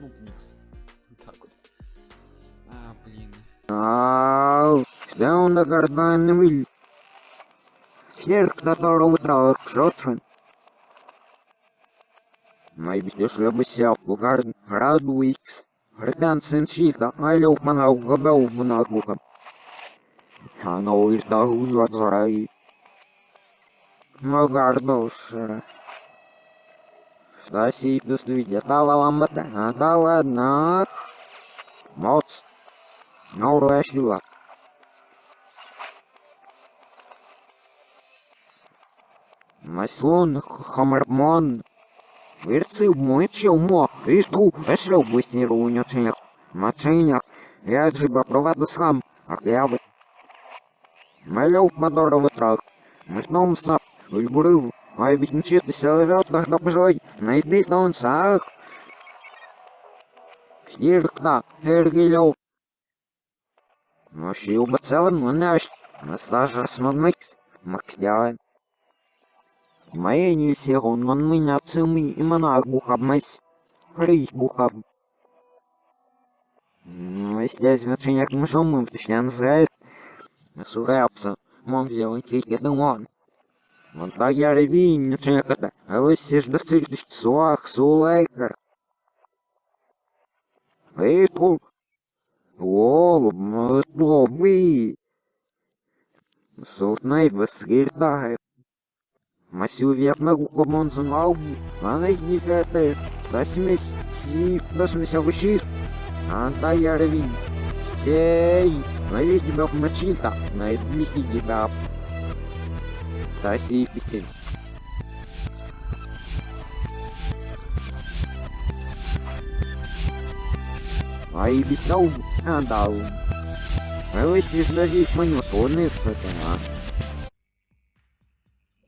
ну, микс. Так вот. А, блин. Ау, да он на карданный Снег, которого трав шотшен. Май битеш лебися, бугар, радуикс. Рдан сын шифта, алё мана угабау мнагука. Оно из дагу юадзарай. Магар душа. Стаси, доследя, дала ламбата, а да ладно. Моц. Новая сила. Маслон, хамармон. Вирцы мочил мо, исту, эшлю быстрее унесенек. Маченек, я джиба провода сам, а я бы. Малюк моторовый трах. Мышном сап, ульбурыл. Ай, ведь мчит, селовет, когда пожелай, найди он сах. Снежка, Эргилев. Носил бы целым, но наш. Настажа смогмыкс, максдян. Моя не сирон, он меня цимы и монах бухабмась. Рейх бухаб. Если значение к мужому, точнее называет. Сурапса, мом сделать так я реви, не чеката, а вы сишь до стриждешь суах, сулайкер. Эй, ту. О, лобби. Сутнай восгирдает. Масю верно гукомон знал, она их не фетает. Да смесь, си, да смесь овощи. Анда я ревин. Сей, лови тебя в мочилта, на это лихи тебя. Си петель. Ай, битау, андау. Вы сиждазить маню сонный с этого.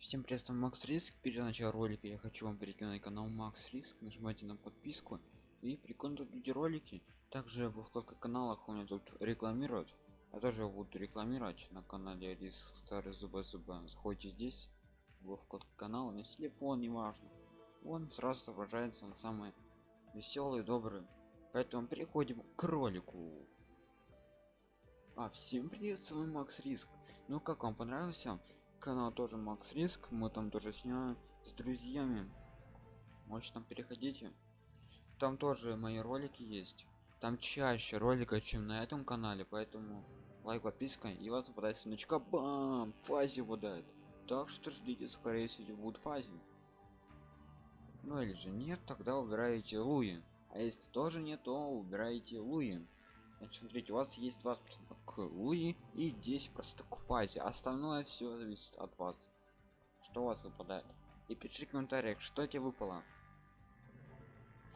Всем привет, Макс Риск. Перед началом ролика я хочу вам перекинуть канал Макс Риск. Нажимайте на подписку и прикольно тут видите ролики. Также в вкладках каналах у меня тут рекламировать. Я тоже буду рекламировать на канале Риск Старый Зуба Зуба. Заходите здесь, в вкладку канала, на телефон, не важно. Он сразу отображается, он самый веселый, добрый. Поэтому переходим к ролику. А, всем привет, с вами Макс Риск. Ну как вам понравился? канал тоже макс риск мы там тоже снимаем с друзьями можете там переходите там тоже мои ролики есть там чаще ролика чем на этом канале поэтому лайк подписка и вас попадает сундучка бам фази выдает так что ждите скорее всего будет фази ну или же нет тогда убираете луи а если тоже нет то убираете луи Значит, смотрите, у вас есть 20% к Луи и 10% к фазе. Остальное все зависит от вас. Что у вас выпадает. И пишите в комментариях, что тебе выпало.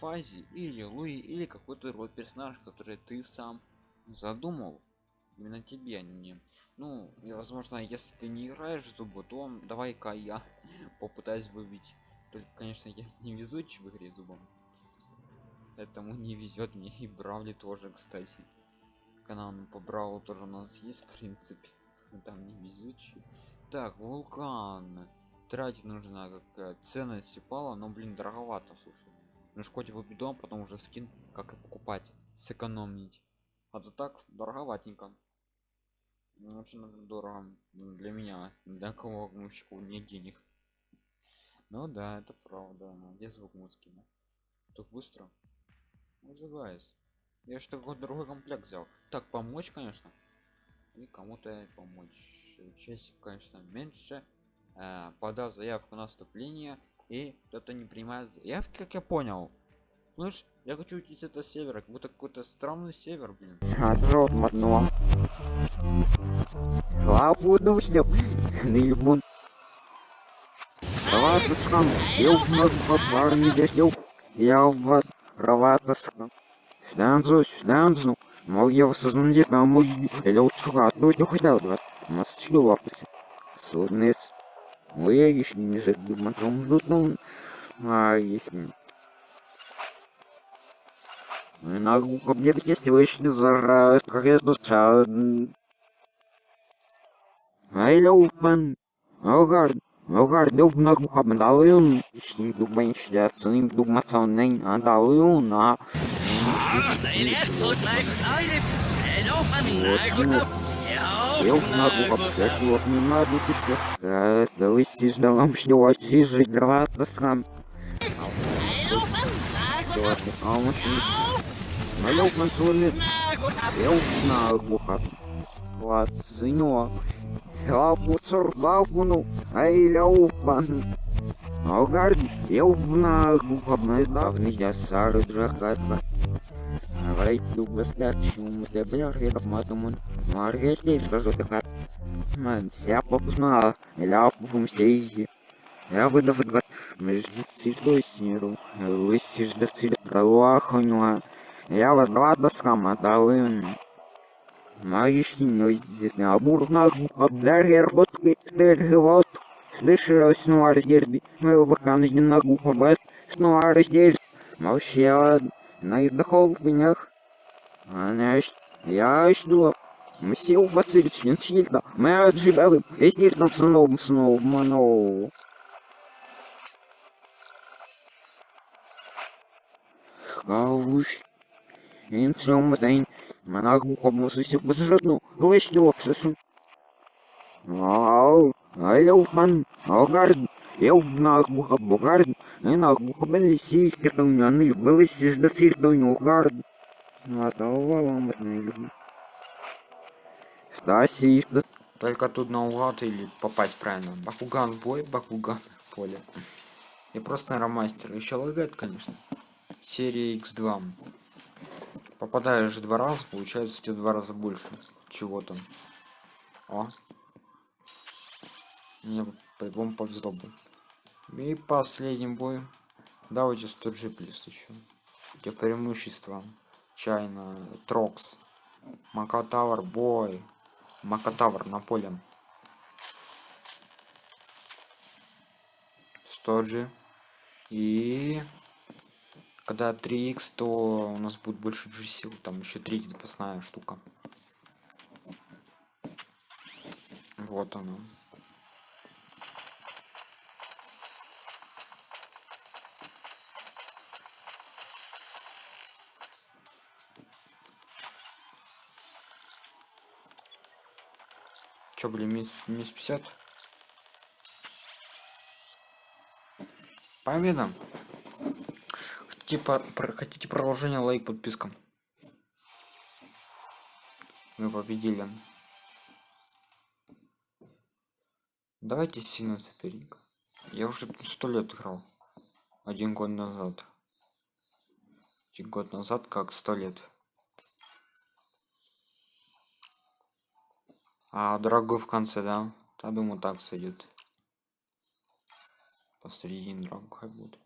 Фази или Луи или какой-то род персонаж, который ты сам задумал. Именно тебе, а не. Ну, и возможно, если ты не играешь в то давай-ка я попытаюсь выбить. Только, конечно, я не везучий в игре зубом. Этому не везет мне. И бравли тоже кстати. Канал по браву тоже у нас есть в принципе. Там не везучий. Так вулкан. Тратить нужна как ценность упала но блин дороговато слушай ну хоть его бедом потом уже скин как и покупать сэкономить. А то так дороговатенько. Ну, очень дорого. Для меня для кого вообще нет денег. Ну да это правда. Где звук музыки? Так быстро. Называюсь. Я что какой другой комплект взял. Так помочь конечно. И кому-то помочь. Честь конечно меньше. Э, подав заявку на вступление и кто-то не принимает заявки как я понял слышь я хочу уйти с этого севера как будто какой-то странный север блин Я в Раватаска. Станцу, станцу. Мол, я воссознаю, а мой... Или учуга, ну, не хотел, да. Масочный лапать. Суднес. Не забудем, потом тут, а если... На мне есть вышли за тут Ай, лоупан. Огард. Огард дубнах бухабдалын. Шли дубен шляцын дубмацанын адалын. А eu знаю обследовал мимо дутишка. Да вы сиш да вам что сиш дрова да сам. А он Малюк мансулис. Eu знаю бухат. Вот, сынё. Я пуцур бабуну. Ай, ляупан. Огард, eu знаю бухабный давний я сары джахатва. Говорить Дуглас Лячум, Дебляр, я матумун. Скажу так. Man, ся попузнала, ля попумстейзи. Я выдав два между цветой сниру, лысишь до цвета пролуаханила. Я вода до сама далын. Маешь не здесь на бурна обдар работы вот. Слышал снова раздерби, мы пока не на губу бат, снова раздерби. Молчал, на дохол в менях. Она я жду. Не чильно. Мы отживали, если там снова снова ману. Хауш. День. Манагу кобусу бюджетну. Лишь локсусу. Вау. Айлофан. Огард. Eu na burra bugar, e na burra belici que tão nele. Стаси, Только тут наугад или попасть правильно. Бакуган бой, Бакуган поле. И просто ромастер. Еще лагает, конечно. Серия X2. Попадаешь два раза, получается у тебя два раза больше. Чего там? О. Мне по-любому. И последний бой. Давайте 100 G плюс еще. Где преимущества. Чайна, Трокс. Макатавр, бой. Макатавр на поле. 100 G. И когда 3х, то у нас будет больше G сил. Там еще третья запасная штука. Вот она. Чё, блин, минус, минус 50? Победа! Хотите, по, про, хотите продолжение, лайк, подписка. Мы победили. Давайте сильно соперник. Я уже сто лет играл. Один год назад. Один год назад, как сто лет. А дорогой в конце, да? Я думаю, так сойдет. Посередине дорогу хай будет.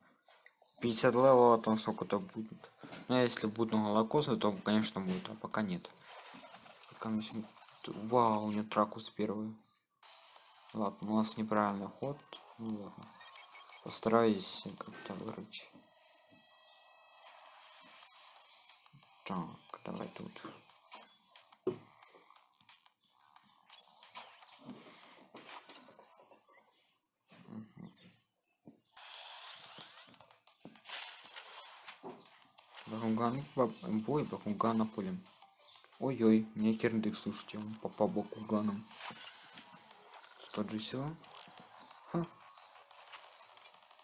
50 левела, там сколько-то будет. Ну, а если будет много лакоса, то, конечно, будет, а пока нет. Пока мы сегодня... Вау, у него тракус первый. Ладно, у нас неправильный ход. Ну ладно. Постараюсь как-то вырыть. Так, давай тут. Бакуган, бой Бакугана полем. Ой-ой, мне кирдык, слушайте, он попал Бакуганом. 100 же сила. Ха.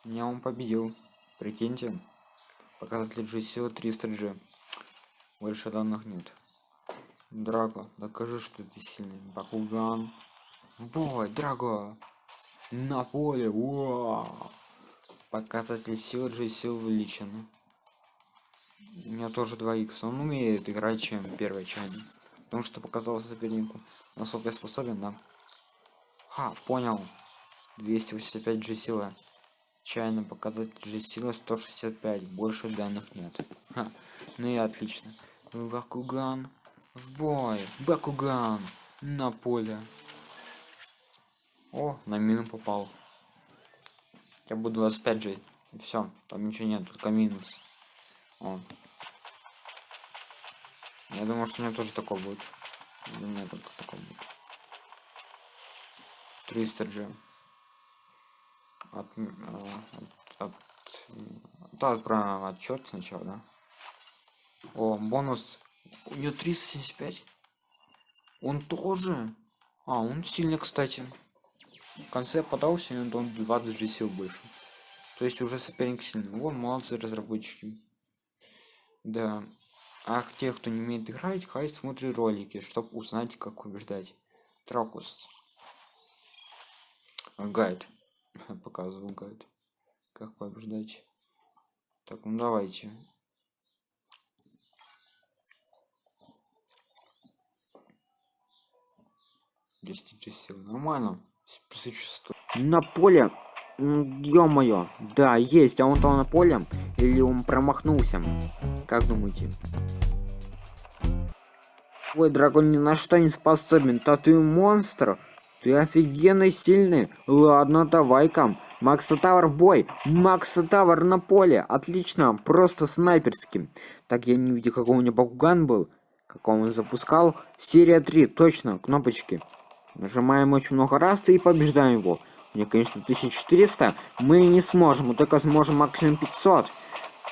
Меня он победил. Прикиньте. Показатель G сила 300 G. Больше данных нет. Драго, докажи, что ты сильный. Бакуган. В бой, Драго. На поле. Уа. Показатель силы G сил увеличен. У меня тоже 2 х Он умеет играть, чем первый чайник. Потому что показал сопернику. Насколько я способен, да. Ха, понял. 285 G сила. Чайно показать G сила 165. Больше данных нет. Ха, ну и отлично. Бакуган. В бой. Бакуган. На поле. О, на мину попал. Я буду 25 G. И все. Там ничего нет, только минус. О. Я думаю, что у меня тоже такое будет. У меня только такое будет. 300 G. от, э, от, от, да, про отчет сначала, да? О, бонус. У нее 375. Он тоже. А, он сильный, кстати. В конце подался, и он 20 же сил больше. То есть уже соперник сильный. Вот, молодцы разработчики. Да. А те, кто не умеет играть, хай смотрит ролики, чтобы узнать, как побеждать. Тракус. Гайд. Показывал гайд. Как побеждать. Так, ну давайте. Десять сил. Нормально. Существует. На поле. Ё-моё. Да, есть. А он там на поле? Или он промахнулся? Как думаете? Ой, дракон ни на что не способен. Да ты монстр. Ты офигенно сильный. Ладно, давай-ка. Макса Тавр в бой. Макса Тавр на поле. Отлично. Просто снайперский. Так, я не видел, какой у меня Бакуган был. Как он запускал. Серия 3. Точно. Кнопочки. Нажимаем очень много раз и побеждаем его. Мне, конечно, 1400. Мы не сможем. Мы только сможем максимум 500.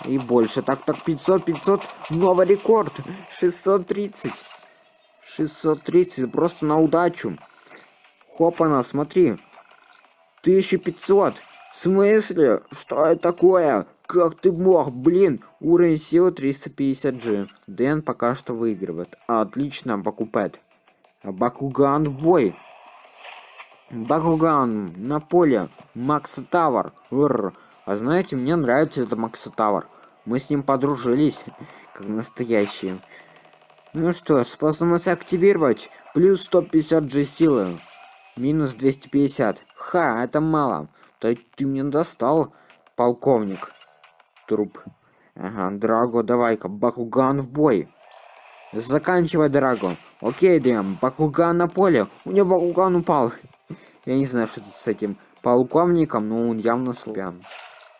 И больше. Так, так, 500, 500. Новый рекорд. 630. 630. Просто на удачу. Хопана, смотри. 1500. В смысле? Что это такое? Как ты мог? Блин, уровень силы 350G. Дэн пока что выигрывает. Отлично, покупает. Бакуган в бой. Бакуган на поле. Макса Тавр. Р. А знаете, мне нравится это Макса Тавр. Мы с ним подружились, как настоящие. Ну что способность активировать. Плюс 150 G силы. Минус 250. Ха, это мало. То ты мне достал, полковник. Труп. Ага, Драго, давай-ка, Бакуган в бой. Заканчивай, Драго. Окей, Дэм, Бакуган на поле. У него Бакуган упал. Я не знаю, что с этим полковником, но он явно слабян.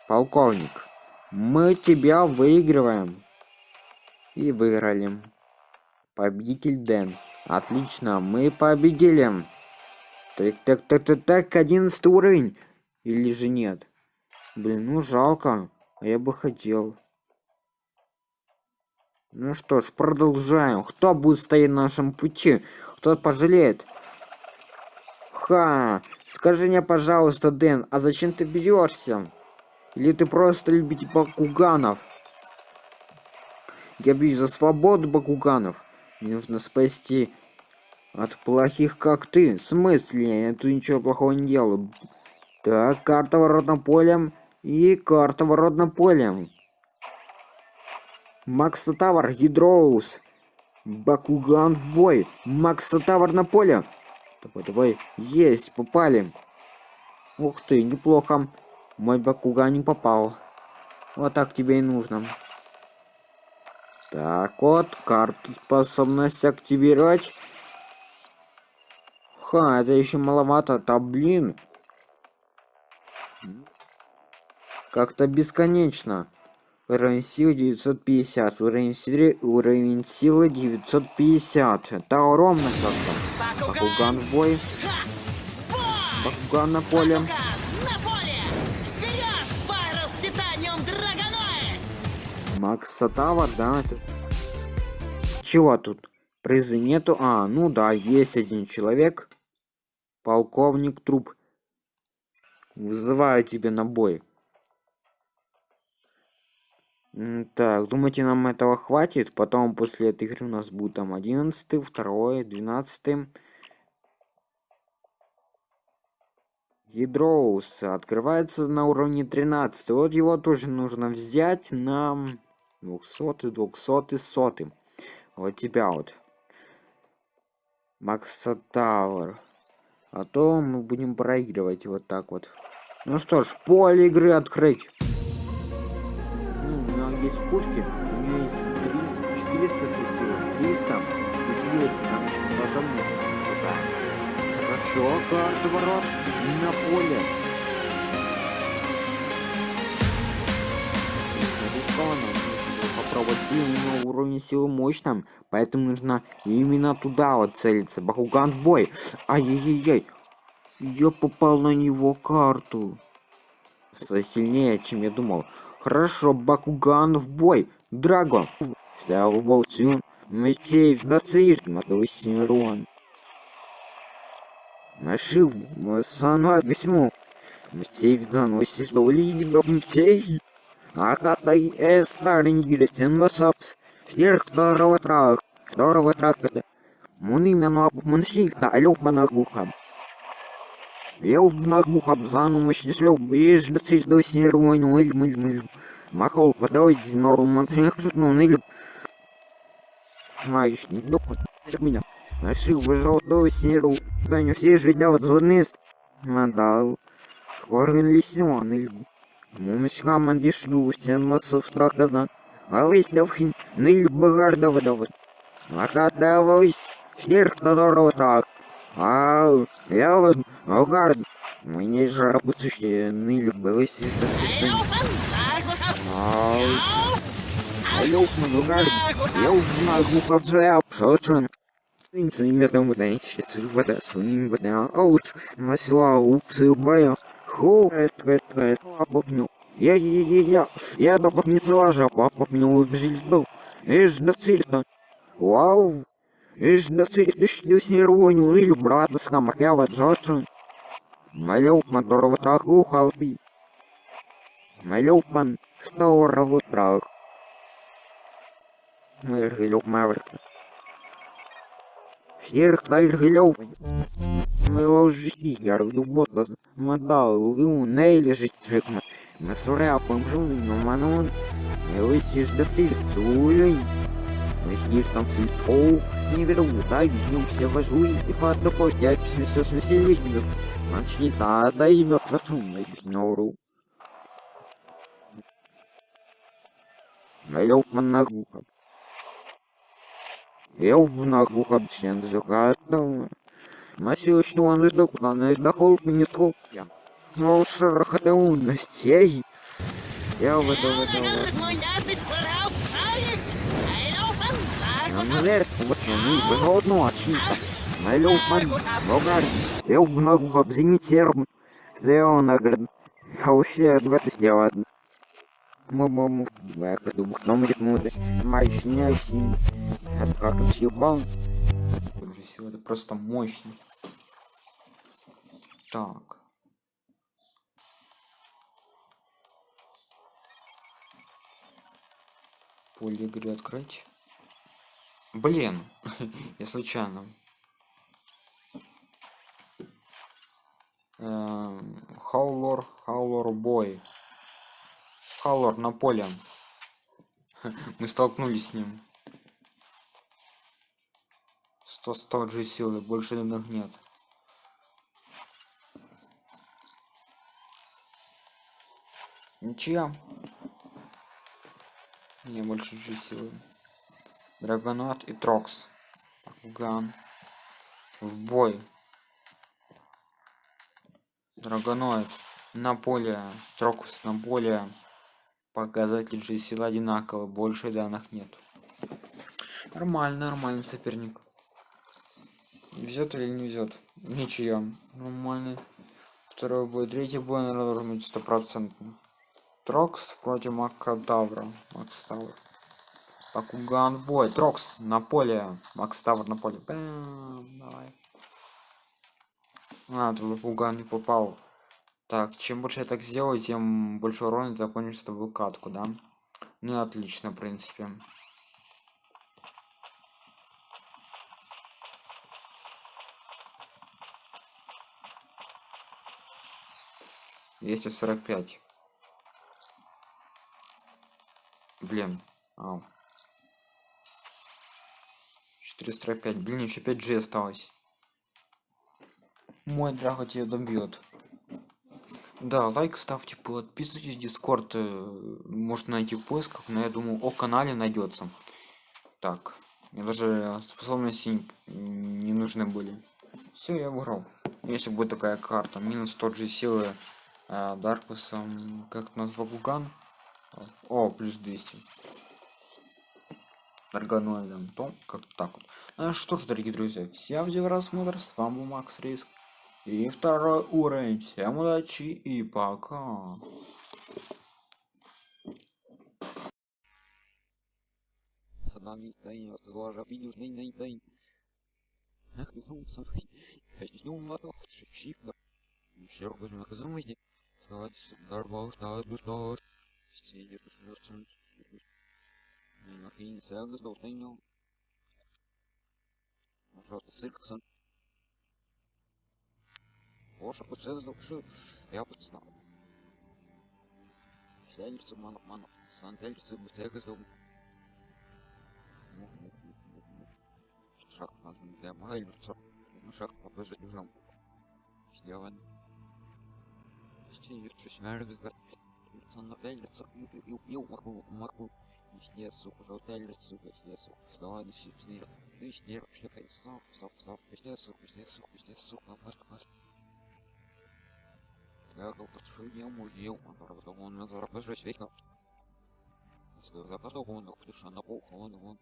Полковник, мы тебя выигрываем. И выиграли. Победитель Дэн. Отлично, мы победили. Так, так, так, так, так, 11 уровень. Или же нет? Блин, ну жалко. А я бы хотел. Ну что ж, продолжаем. Кто будет стоять на нашем пути? Кто пожалеет? Ха! Скажи мне, пожалуйста, Дэн, а зачем ты бьешься? Или ты просто любите бакуганов? Я бью за свободу бакуганов. Мне нужно спасти от плохих, как ты. В смысле? Я тут ничего плохого не делаю. Так, карта воротным полем и карта воротным полем. Макса Тавр, Гидроус. Бакуган в бой. Макса Тавр на поле. Давай, давай. Есть, попали. Ух ты, неплохо. Мой Бакуган не попал. Вот так тебе и нужно. Так вот, карту способность активировать. Ха, это еще маловато, да блин. Как-то бесконечно. Уровень силы 950, уровень силы, уровень силы 950. Это ровно как-то. Бакуган в бой. Бакуган на поле. Макс Сатава, да, это... Чего тут? Призы нету? А, ну да, есть один человек. Полковник труп. Вызываю тебя на бой. Так, думаете, нам этого хватит? Потом после этой игры у нас будет там 11, 2, 12. Ядроус открывается на уровне 13. Вот его тоже нужно взять на 200, 200, 100. Вот тебя вот. Макса Тауэр. А то мы будем проигрывать вот так вот. Ну что ж, поле игры открыть есть пушки, у нее есть 300, 400 сил, 300 и 200, там еще способность крутая. Хорошо, карта ворот на поле. попробовать блин, у него уровень силы мощным, поэтому нужно именно туда вот целиться. Бахуган в бой. Ай-яй-яй. Я попал на него карту. сильнее, чем я думал. Хорошо, Бакуган в бой. Драго. Слава Болтюн. Митеев на цирк, Матусь Рон. Нашил, Масана Гасьму. Митеев заносит до либо Митеев. А катай э старый гилетен масапс. Сверх второго трак. Второго трака. Мун именно обманщик-то, алёк монахухам. Я в нагухам зану счастлив, бежь до цирк до снервой, ну иль мыль мыль. Махал водой, норм мантинг, ну ныль. Знаешь, не доход, меня. Нашил золотой снеру, да не все же делать зонес. Мандал. Орган лисен, иль. Мумишка мандишу, стен массов страх да Алыс давхин, ныль багарда водовод. Накатывалась, снег которого так. А я вот Алгард, мне работающие ныли было сижда Алло, Алгард, я узнал глуховзря, шочен. Инцы метом выдающие вода, суним вода, аут, масла, упсы, бая. Хо, это, это, это, попню. Я, я, я, я, я до попнецела же, папа меня убежить был. Эш, до цельта. Вау, эш, до цельта, ты с нервонью, или брата с камарява, джоджин. Малюпман дорого халпи. Малюпман здорово трах. Миргилюк маврика. Сірих та Іргильов. Ми ложі, я роду бота, мадал, лу, не лежить трикма. Ми суряпом жуни, но манон. Ми лисі ж до сільцу, улюнь. Ми сніг там сільтоу, не беру, дай візьмем все вожуй, і фат до постять, все смеселись, Начни та да имя зачумный нору. Налёг на гуха. Eu на гуха бчен зюгатом. Масю что он издох, на издохол не сколпья. Но шарахата унностей. Я в это в это в это. Я наверх, вот он, без одного очница. Налюпан, Богар, eu много бабзини серм, Леонард, Хаусе, двадцать сделать. Маму, я думаю, но мы муды, мощнящий, это как он съебал. Уже сегодня просто мощный. Так. Поле игры открыть. Блин, я случайно. Хаулор, Хаулор бой. Хаулор на поле. Мы столкнулись с ним. 100 100 же силы, больше данных нет. Ничья. Не больше же силы. Драгонот и Трокс. Ган. В бой. Драгоноид на поле, Трокус на поле. Показатель же сила одинаково, больше данных нет. Нормально, нормальный соперник. Везет или не везет? Ничья. Нормальный. Второй бой, третий бой, наверное, должен быть стопроцентный. Трокс против Макадавра. Макставр. Пакуган бой. Трокс на поле. Макставр на поле. Бэм, давай. А, твой пуган не попал. Так, чем больше я так сделаю, тем больше урона закончить с тобой катку, да? Ну, отлично, в принципе. Двести сорок пять. Блин. Ау. 445. Блин, еще 5 G осталось мой драго тебя добьет. Да лайк ставьте подписывайтесь дискорд э, можно найти в поисках но я думаю о канале найдется. Так мне даже способности не нужны были. Все я выиграл если будет такая карта минус тот же силы э, даркусом как назвал гуган. О плюс 200 органоидом то как так вот. Ну, что ж дорогие друзья всем за просмотр с вами был макс риск И второй уровень. Всем удачи и пока. Ах, ты сам сам. Ждем лото, шик-шик. Еще раз наказывайте. Стать, дарбал, стать, стать. Сидит, жертвует. Нахрен, сагас, долтайнил. Пожалуйста, сырксан. Оша, процесс души. Я подстал. Сядется мано, мано. Сантельцы, быстрее газдом. Шаг надо для майльца. Шаг попозже бежам. Сделан. Стиль, что смерть взгляд. Лицо на пяльца. Ил, ил, маху, маху. Везде, сука, желтая лицо, везде, сука. Давай, ну, снег. Ну, снег, что то сам, сам, сам. Везде, сука, везде, сука, везде, сука. Марк, марк. Я как подшил, я мудил, а правда он на заработать вечно. Если западал он, ах ты на пол, он, он.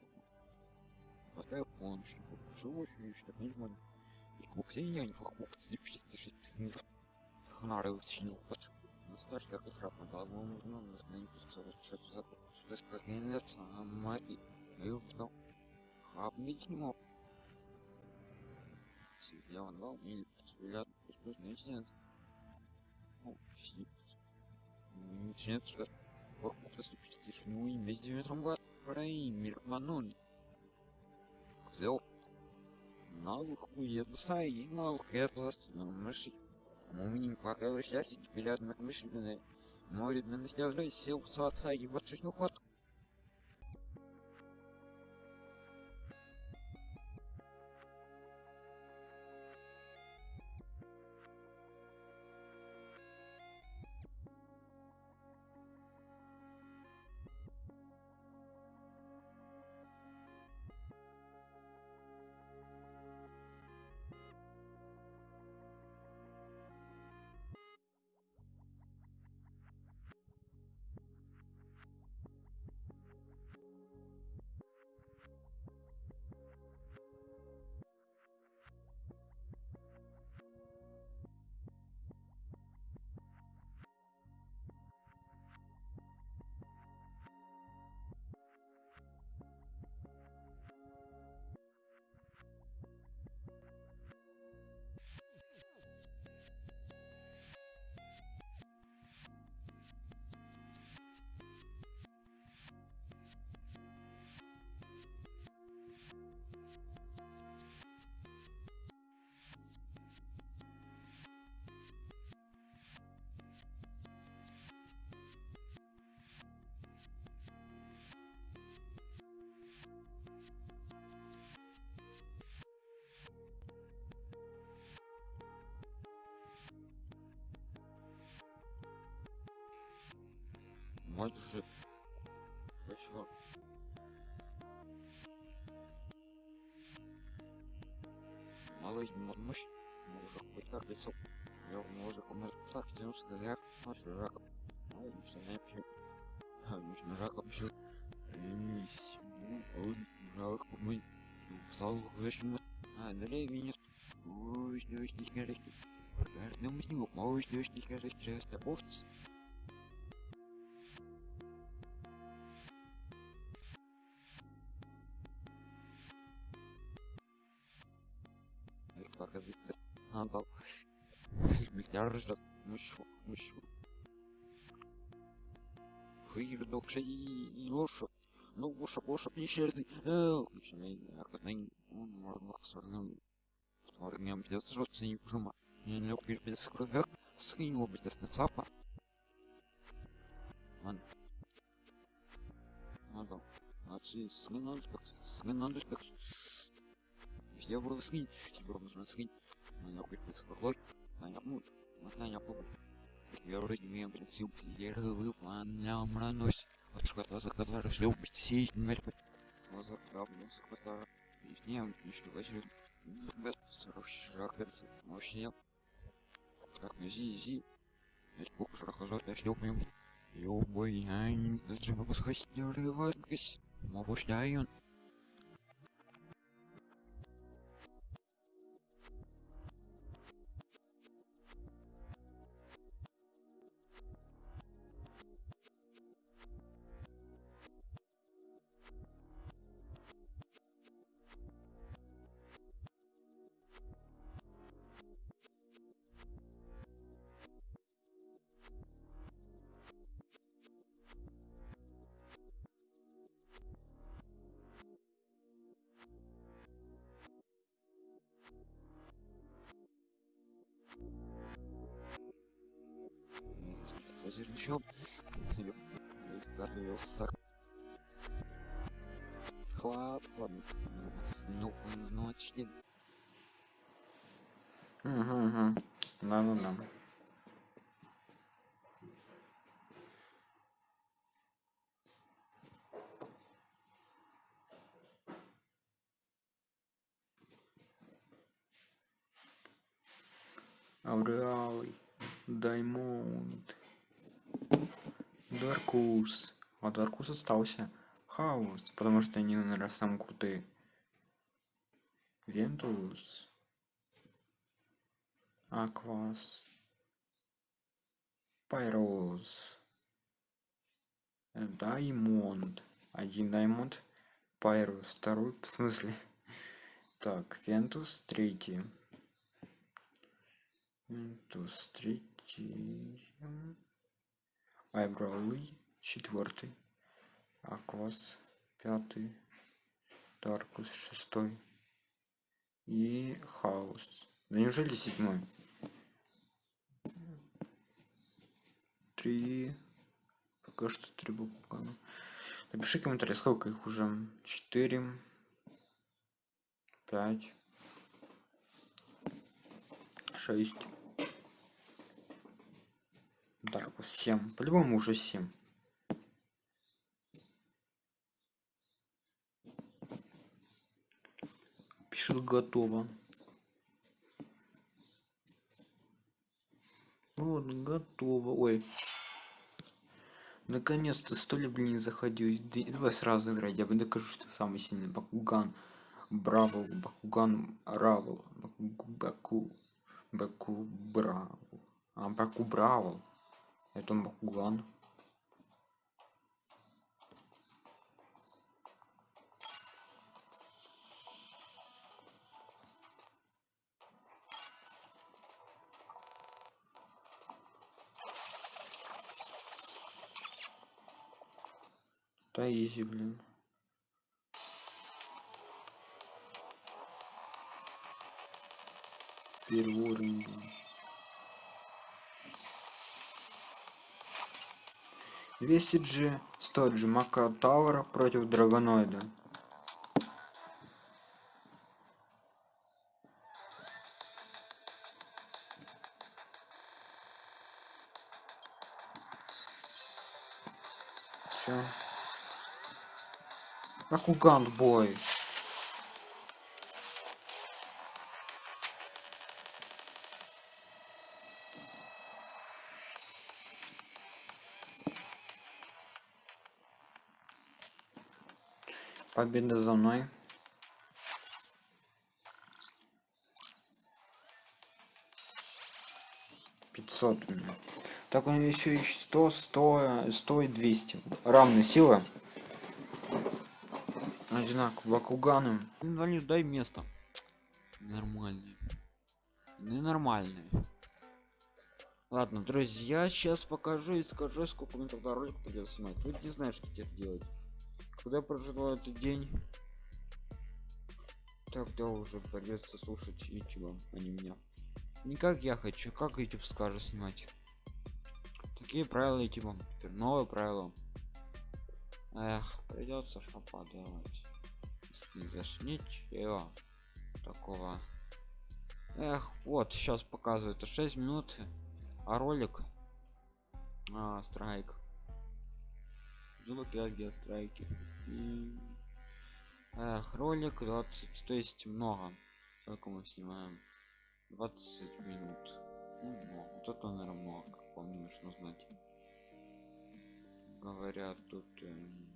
Вот я понял, что чего еще, что понимаю. И кукси я не кук, слепшись, дышит, снег. Хнары вычинил, под. Настаж, как и шапка, да, ну, ну, ну, не пустил, что за сюда сказнется, а мать, и вдал. Хапнуть не мог. Сидел он дал, или взгляд, пусть не снят. Ну. Начинает что Вокруг ступишь, ну и везде ветром гад, прой, мирманун. Взял. Налуху едсай, налух это мыши. Мы не хватало счастья, теперь одна мышленная. Море наследой сил с отца и вот что ход. Вот же. Почему? Малыш, мощь. Может быть, как лицо. Я может, умер так, тянул сказать, а что жак. Ну, не не вообще. А, не что жак вообще. Лись. Ну, жак, мы. Псал, вещи, а, далее меня. Ой, что ж, не скажешь. Мы с него, ой, что ж, не скажешь, часто овцы. Докша и лошадь. Ну, лошадь, лошадь, начинай, как на он можно сорным. Орнем без жжется не пжума. Не лег без кровяк. Скинь его без нацапа. Ладно. Надо. Отцы, свинадь как свинадь как я буду скинь, тебе нужно скинь. Меня будет склой, меня ну, меня будет. Я вроде не прицел, я выполнял мранусь. От школа за который решил быть сесть, не мерпать. Глаза правда, с хвоста. И не, ничего возьмет. Без сорочи жахверцы, мощнее. Так, зи, зи. Ведь куку шрахажат, я шлепнем. Ёбой, ань, даже могу сходить, не сырчок. Готовился. Хватит. Снюх ночи. Угу, угу. Да, ну да. Aurelus, Diamond, Darkus. Darkus остался. Haos, потому что они, наверное, самые крутые. Ventus. Aquos. Pyrus. Diamond. Один Diamond. Pyrus второй, в смысле. Так, Вентус третий. Вентус третий. Айбраули четвертый. Аквас пятый. Даркус шестой. И Хаос. Да неужели седьмой? Три. Пока что три буквы. Напиши комментарий, сколько их уже. Четыре. Пять. Шесть. Даркус семь. По-любому уже семь. Пишет готово. Вот, готово. Ой. Наконец-то сто лет, блин, заходил. Давай сразу играть. Я бы докажу, что самый сильный. Бакуган. Бравл. Бакуган. Равл. Баку. Баку. Баку. Бравл. А, Баку Бравл. Это Бакуган. Да изи, блин. Первый уровень, блин. 200 G, 100 G Мака Тауэра против Драгоноида. Бакуган бой. Победа за мной. Пятьсот у меня. Так он еще и 100, 100, 100 и 200. Равные силы. Одинаково. Бакуганы. Инвалид, дай место. Нормальный. Ненормальный. Ладно, друзья, сейчас покажу и скажу, сколько мне тогда ролик придется снимать. Вы не знаешь, что теперь делать. Когда проживаю этот день, тогда уже придется слушать YouTube, а не меня. Не как я хочу, как YouTube скажет снимать. Такие правила YouTube. Теперь новые правила. Эх, придется что поделать. Не Ничего такого. Эх, вот сейчас показывает 6 минут, а ролик а, страйк. Звуки страйки. И... Эх, ролик 20, то есть много. Сколько мы снимаем? 20 минут. Ну. Вот это, наверное, много, как по мне нужно знать. Говорят, тут... эм,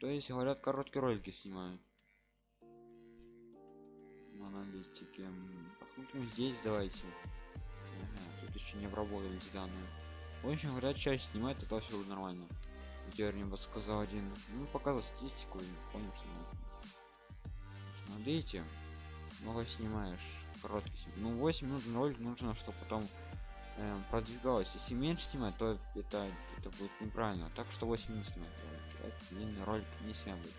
То есть, говорят, короткие ролики снимаю. На аналитике. М, Посмотрим здесь, давайте. Ага, тут еще не обработались данные. В общем, говорят, чаще снимает, это все нормально. Теперь мне подсказал один. Ну, показал статистику нет. Смотрите, много снимаешь. Короткий. Ну, 8 минут ролик нужно, чтобы потом эм, продвигалось. Если меньше снимать, то это, это будет неправильно. Так что 8 минут снимать ролик. Не. Больше.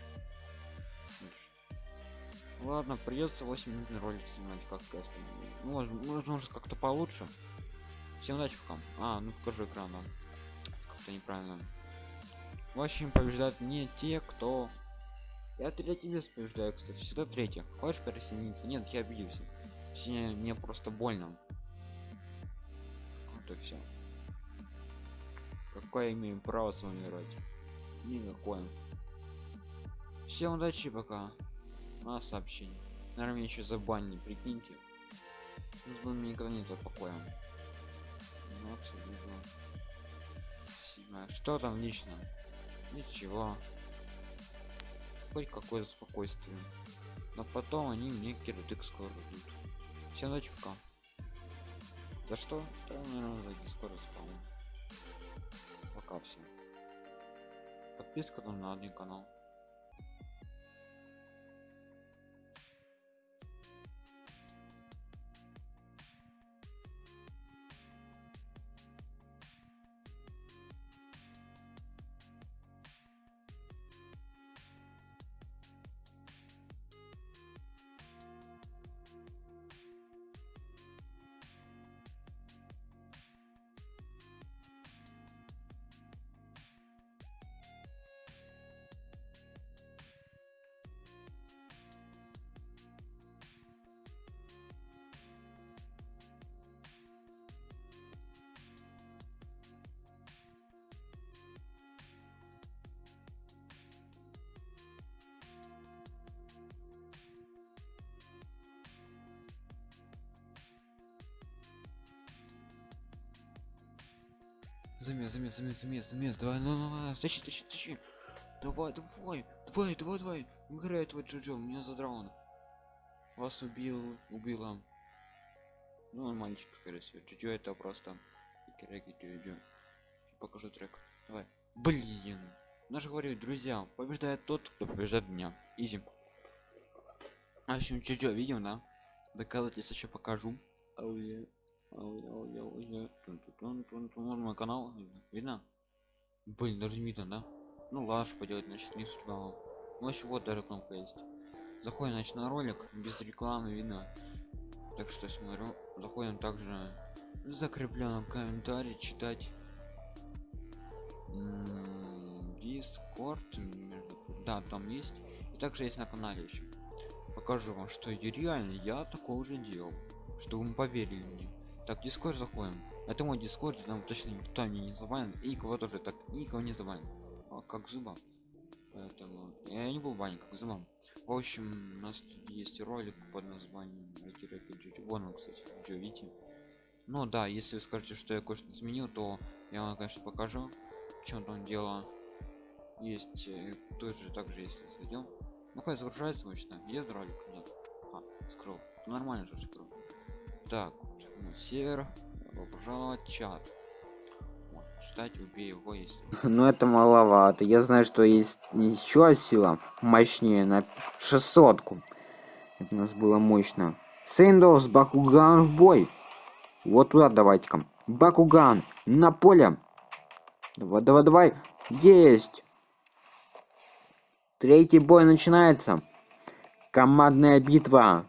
Ладно, придется 8 минут ролик снимать, как сказать. Ну, может, может, может как-то получше. Всем удачи, пока. А, ну покажу экран. Как-то неправильно. В общем, побеждают не те, кто... Я третий вес побеждаю, кстати. Всегда третий. Хочешь присоединиться? Нет, я обиделся. Мне просто больно. Вот все. Какое имею право с вами играть? Никакое. Всем удачи, пока. А, сообщение. Наверное, еще забанили, прикиньте. С меня никогда нет покоя. Ну. Что там лично? Ничего. Хоть какое-то спокойствие. Но потом они мне кирдык скоро дадут. Всем удачи, пока. За что? Да, наверное, за дискорд спал. Пока всем. Подписка на один канал. Замес, замес, замес, замес, замес, давай, ну, ну, ну, тащи, тащи, тащи. Давай, давай, давай, давай, давай. Играет вот Джоджо, меня задрал. Вас убил, убила. Ну, он мальчик, скорее всего. Джоджо это просто... Киреки Джоджо. Покажу трек. Давай. Блин. Же говорю, друзья, побеждает тот, кто побеждает меня. Изи. А, в общем, Джоджо видел, да? Доказательства еще покажу. Oh, yeah. Мой канал видно? Блин, даже видно, да? Ну ладно, поделать, значит, не судьба. Ну еще вот даже кнопка есть. Заходим, значит, на ролик, без рекламы видно. Так что смотрю. Заходим также закрепленном комментарии читать. Дискорд, да, там есть. И также есть на канале еще. Покажу вам, что реально я такое уже делал, чтобы вы поверили мне. Так, дискорд заходим. Это мой дискорд, там точно никто мне не забанен. И кого тоже так никого не забанен. А, как зуба. Поэтому я не был банен, как зубам. В общем, у нас тут есть ролик под названием Вон он, кстати, что видите. Ну да, если вы скажете, что я кое-что изменил, то я вам, конечно, покажу, в чем там дело. Есть э, тоже также, если зайдем. Ну как загружается обычно? Есть ролик? Нет. А, скрыл. Нормально же скрыл. Так, ну, север. Добро пожаловать чат. Вот, читать убей его если ну это маловато. Я знаю что есть еще сила мощнее на 600 -ку. это у нас было мощно. Сейндос Бакуган в бой. Вот туда давайте-ка. Бакуган на поле. Давай давай давай. Есть. Третий бой начинается. Командная битва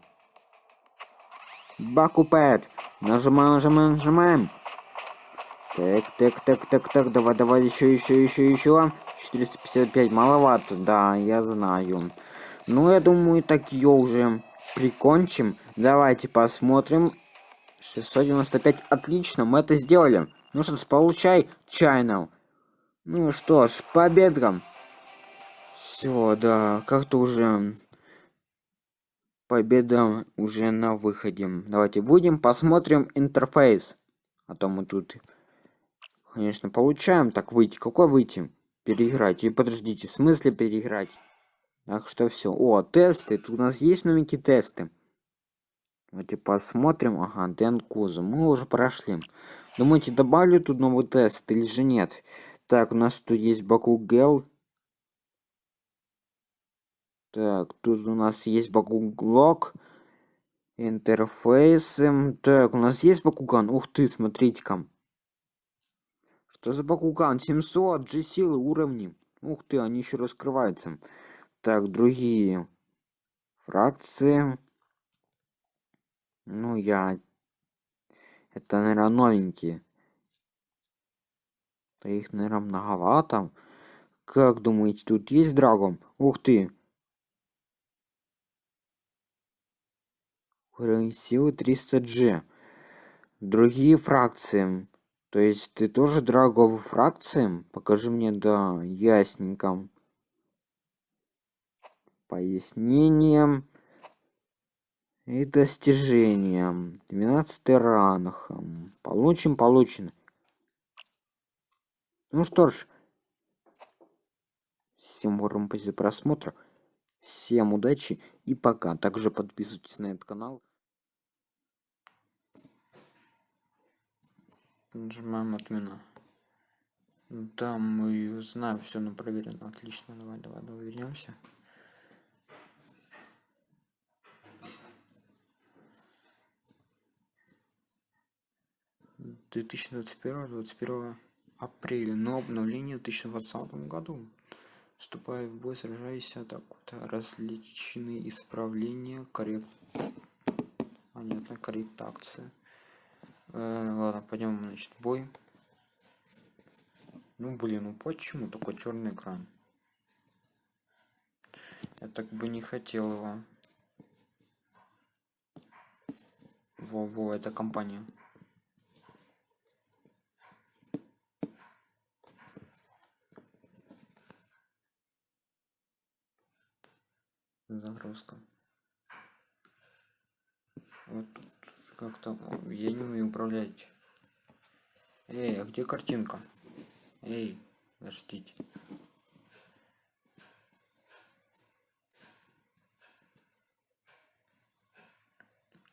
Бакупет Нажимаем, нажимаем, нажимаем. Так, так, так, так, так, давай, давай, еще, еще, еще, еще. 455, маловато, да, я знаю. Ну, я думаю, так ее уже прикончим. Давайте посмотрим. 695, отлично, мы это сделали. Ну что ж, получай, чайнал. Ну что ж, победам. Все, да, как-то уже победа уже на выходе. Давайте будем посмотрим интерфейс. А то мы тут, конечно, получаем. Так, выйти. Какой выйти? Переиграть. И подождите, в смысле переиграть? Так что все. О, тесты. Тут у нас есть новенькие тесты. Давайте посмотрим. Ага, Дэн Куза. Мы уже прошли. Думаете, добавлю тут новый тест или же нет? Так, у нас тут есть Баку Гел. Так, тут у нас есть Бакуглок. Интерфейсы. Так, у нас есть Бакуган. Ух ты, смотрите-ка. Что за Бакуган? 700 G силы уровни. Ух ты, они еще раскрываются. Так, другие. фракции. Ну, я... Это, наверное, новенькие. Да их, наверное, многовато. Как думаете, тут есть драгон? Ух ты! Силы 300G. Другие фракции. То есть ты тоже драговые фракции? Покажи мне, да, ясненько. Пояснением и достижением. 12 ранг. Получим, получено. Ну что ж, всем уровнем за просмотр. Всем удачи и пока. Также подписывайтесь на этот канал. Нажимаем отмена. Да, мы знаем все на проверено. Отлично, давай, давай, давай вернемся. 2021-21 апреля, но обновление в 2020 году. Вступая в бой, сражаясь, атакуют различные исправления, коррект... Понятно, корректация. Э, ладно, пойдем, значит, бой. Ну, блин, ну почему такой черный экран? Я так бы не хотел его. Во-во, это компания. загрузка вот как-то я не умею управлять. Эй а где картинка? Эй подождите.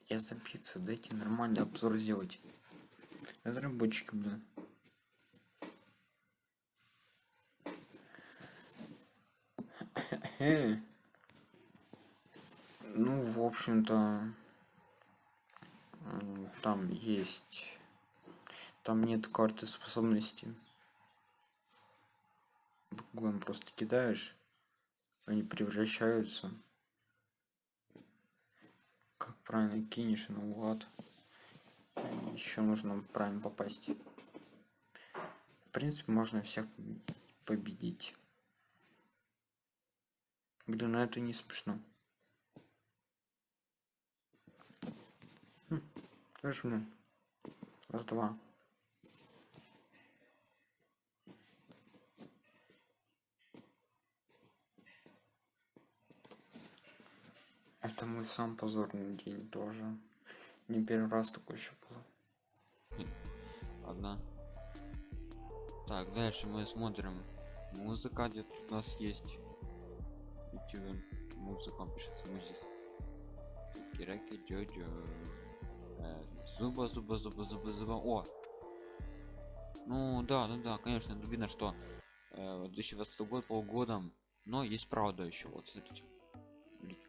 Я забиться дайте нормальный обзор сделать. Разработчики блин. Ну, в общем-то, там есть... Там нет карты способностей. Буквально просто кидаешь, они превращаются. Как правильно кинешь наугад. Еще нужно правильно попасть. В принципе, можно всех победить. Блин, на ну это не смешно. Жму. Раз, два. Это мой сам позорный день тоже. Не первый раз такой еще было. Одна. Так, дальше мы смотрим. Музыка где у нас есть. YouTube музыка пишется здесь. Кираки Джоджо. Э, зуба, зуба, зуба, зуба, зуба. О! Ну да, ну да, конечно, видно, что э, 2020 год полгодом, но есть правда еще. Вот смотрите.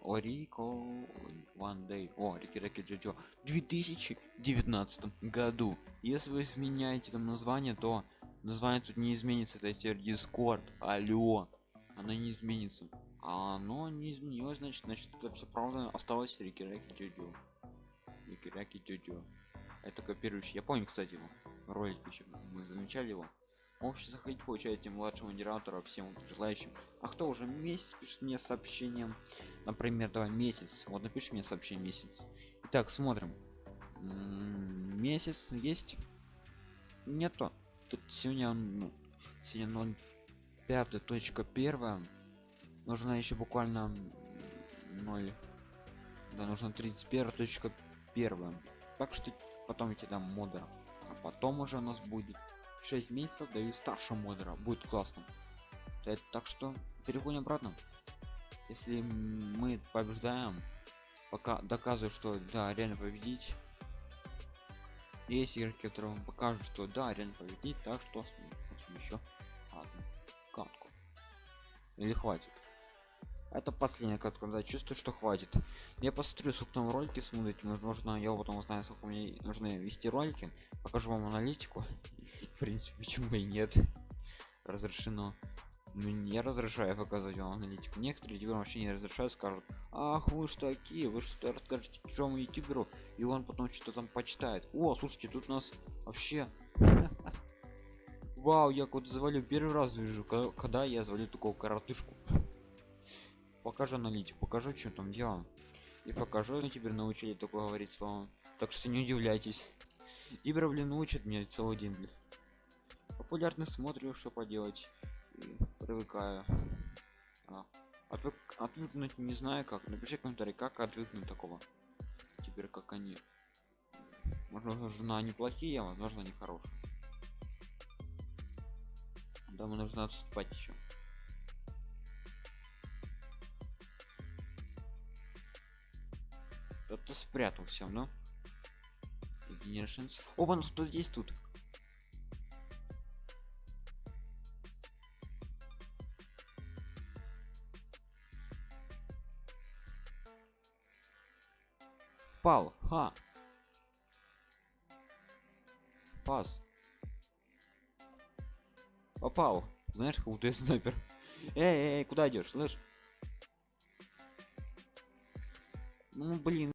О, Рико, One Day, о, Рики Рики Джоджо, в 2019 году. Если вы изменяете там название, то название тут не изменится, это теперь Discord, алло, оно не изменится. А оно не изменилось, значит, значит, это все правда осталось Рики Рики Джоджо. Рики Джоджо. Это копирующий. Я помню, кстати, его ролик еще мы замечали его. Общий заходить получаете младшего модератора всем желающим. А кто уже месяц пишет мне сообщением, например, давай месяц. Вот напиши мне сообщение месяц. Итак, смотрим. М-м, месяц есть? Нету. Тут сегодня, ну, сегодня 0 5 точка первая. Нужно еще буквально 0. Да, нужно 31 точка первая. Так что потом эти дам модера. А потом уже у нас будет 6 месяцев даю старшего модера. Будет классно. Так что переходим обратно. Если мы побеждаем, пока доказываю, что да, реально победить. Есть игроки, которые вам покажут, что да, реально победить, так что еще одну катку. Или хватит. Это последняя катка, да, чувствую, что хватит. Я посмотрю, сколько там ролики смотрите, возможно, я потом узнаю, сколько мне нужно вести ролики. Покажу вам аналитику. В принципе, почему и нет. Разрешено. Ну, Я разрешаю показывать вам аналитику. Некоторые тебе вообще не разрешают, скажут, ах, вы ж такие, вы что расскажете чужому ютуберу, и он потом что-то там почитает. О, слушайте, тут у нас вообще... Вау, я куда завалил, первый раз вижу, ко- когда я завалил такого коротышку. Покажу аналитику, покажу, что там делаем. И покажу, ну теперь научили такое говорить словом. Так что не удивляйтесь. Ибра, блин, учит меня целый день, блин. Популярно смотрю, что поделать. И привыкаю. А, отвык, отвыкнуть не знаю как. Напиши комментарий, как отвыкнуть такого. Теперь как они. Возможно, жена неплохие, а возможно, не хорошие. Дома нужно отступать еще. Кто-то спрятал все, ну. Generations. О, вон кто здесь тут. Пал, ха. Пас. Попал. Знаешь, как будто я снайпер. Эй, эй, эй, куда идешь, слышь? Ну, блин.